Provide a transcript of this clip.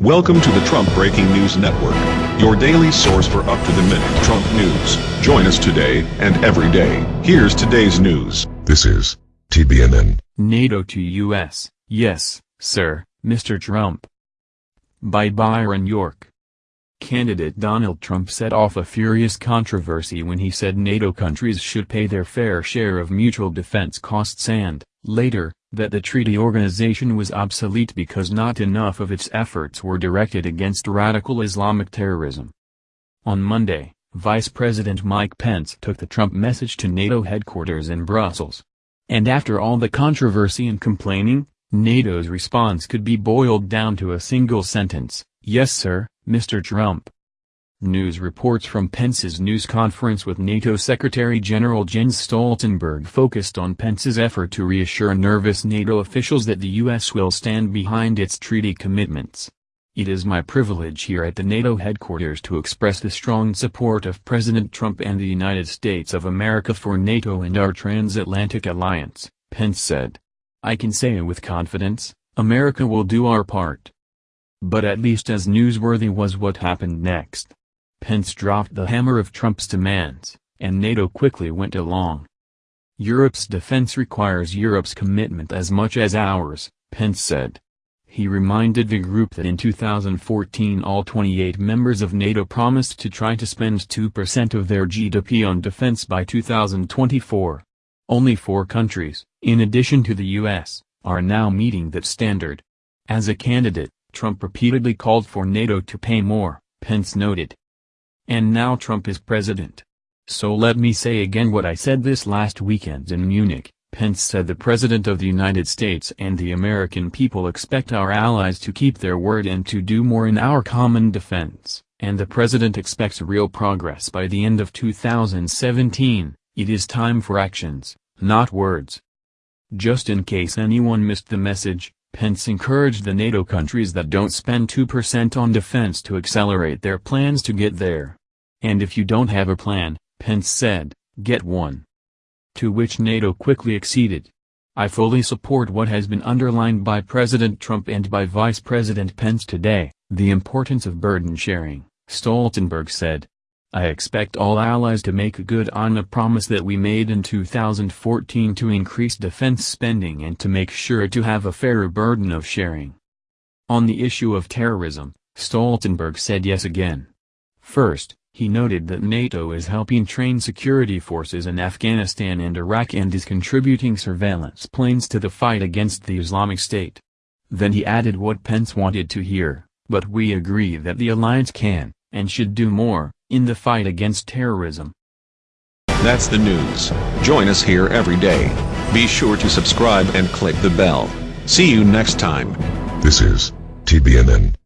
Welcome to the Trump Breaking News Network, your daily source for up-to-the-minute Trump news. Join us today and every day. Here's today's news. This is TBNN. NATO to U.S., yes, sir, Mr. Trump. By Byron York. Candidate Donald Trump set off a furious controversy when he said NATO countries should pay their fair share of mutual defense costs and, later, that the treaty organization was obsolete because not enough of its efforts were directed against radical Islamic terrorism. On Monday, Vice President Mike Pence took the Trump message to NATO headquarters in Brussels. And after all the controversy and complaining, NATO's response could be boiled down to a single sentence, yes sir, Mr. Trump. News reports from Pence's news conference with NATO Secretary-General Jens Stoltenberg focused on Pence's effort to reassure nervous NATO officials that the U.S. will stand behind its treaty commitments. It is my privilege here at the NATO headquarters to express the strong support of President Trump and the United States of America for NATO and our transatlantic alliance, Pence said. I can say with confidence, America will do our part. But at least as newsworthy was what happened next. Pence dropped the hammer of Trump's demands, and NATO quickly went along. Europe's defense requires Europe's commitment as much as ours, Pence said. He reminded the group that in 2014 all 28 members of NATO promised to try to spend 2% of their GDP on defense by 2024. Only four countries, in addition to the U.S., are now meeting that standard. As a candidate, Trump repeatedly called for NATO to pay more, Pence noted. And now Trump is president. So let me say again what I said this last weekend in Munich, Pence said the President of the United States and the American people expect our allies to keep their word and to do more in our common defense, and the President expects real progress by the end of 2017, it is time for actions, not words. Just in case anyone missed the message, Pence encouraged the NATO countries that don't spend 2% on defense to accelerate their plans to get there. And if you don't have a plan, Pence said, get one. To which NATO quickly acceded. I fully support what has been underlined by President Trump and by Vice President Pence today, the importance of burden sharing, Stoltenberg said. I expect all allies to make good on the promise that we made in 2014 to increase defense spending and to make sure to have a fairer burden of sharing. On the issue of terrorism, Stoltenberg said yes again. First, he noted that NATO is helping train security forces in Afghanistan and Iraq and is contributing surveillance planes to the fight against the Islamic State. Then he added what Pence wanted to hear, but we agree that the alliance can, and should do more, in the fight against terrorism. That's the news. Join us here every day. Be sure to subscribe and click the bell. See you next time. This is TBNN.